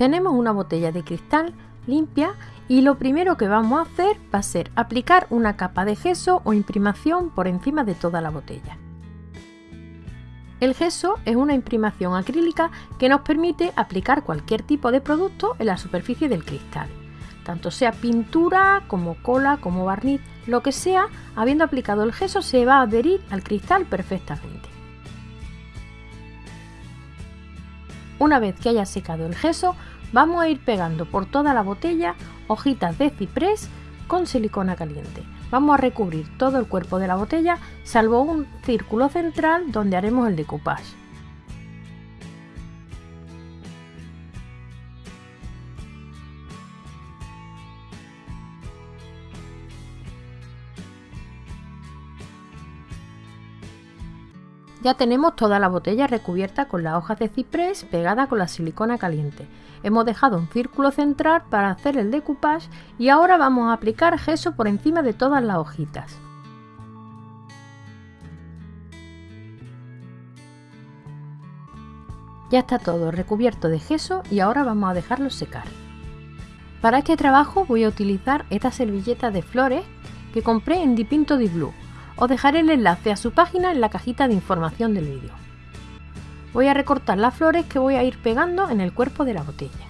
Tenemos una botella de cristal limpia y lo primero que vamos a hacer va a ser aplicar una capa de gesso o imprimación por encima de toda la botella. El gesso es una imprimación acrílica que nos permite aplicar cualquier tipo de producto en la superficie del cristal, tanto sea pintura como cola como barniz, lo que sea, habiendo aplicado el gesso se va a adherir al cristal perfectamente. Una vez que haya secado el gesso, vamos a ir pegando por toda la botella hojitas de ciprés con silicona caliente. Vamos a recubrir todo el cuerpo de la botella salvo un círculo central donde haremos el decoupage. Ya tenemos toda la botella recubierta con las hojas de ciprés pegada con la silicona caliente. Hemos dejado un círculo central para hacer el decoupage y ahora vamos a aplicar gesso por encima de todas las hojitas. Ya está todo recubierto de gesso y ahora vamos a dejarlo secar. Para este trabajo voy a utilizar esta servilleta de flores que compré en Dipinto di Blue os dejaré el enlace a su página en la cajita de información del vídeo. Voy a recortar las flores que voy a ir pegando en el cuerpo de la botella.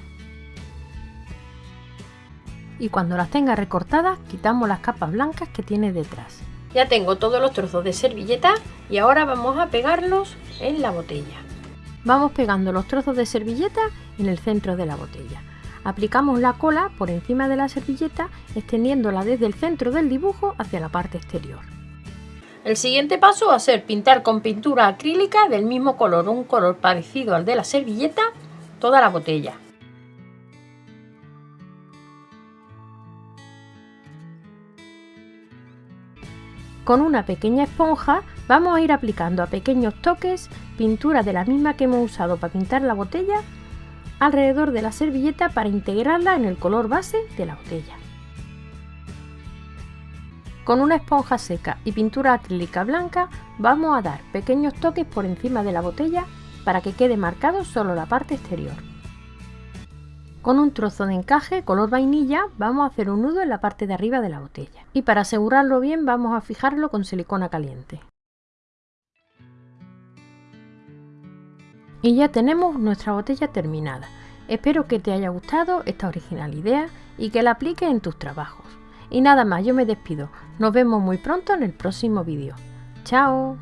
Y cuando las tenga recortadas, quitamos las capas blancas que tiene detrás. Ya tengo todos los trozos de servilleta y ahora vamos a pegarlos en la botella. Vamos pegando los trozos de servilleta en el centro de la botella. Aplicamos la cola por encima de la servilleta extendiéndola desde el centro del dibujo hacia la parte exterior. El siguiente paso va a ser pintar con pintura acrílica del mismo color, un color parecido al de la servilleta, toda la botella. Con una pequeña esponja vamos a ir aplicando a pequeños toques pintura de la misma que hemos usado para pintar la botella alrededor de la servilleta para integrarla en el color base de la botella. Con una esponja seca y pintura acrílica blanca vamos a dar pequeños toques por encima de la botella para que quede marcado solo la parte exterior. Con un trozo de encaje color vainilla vamos a hacer un nudo en la parte de arriba de la botella y para asegurarlo bien vamos a fijarlo con silicona caliente. Y ya tenemos nuestra botella terminada. Espero que te haya gustado esta original idea y que la apliques en tus trabajos. Y nada más, yo me despido. Nos vemos muy pronto en el próximo vídeo. ¡Chao!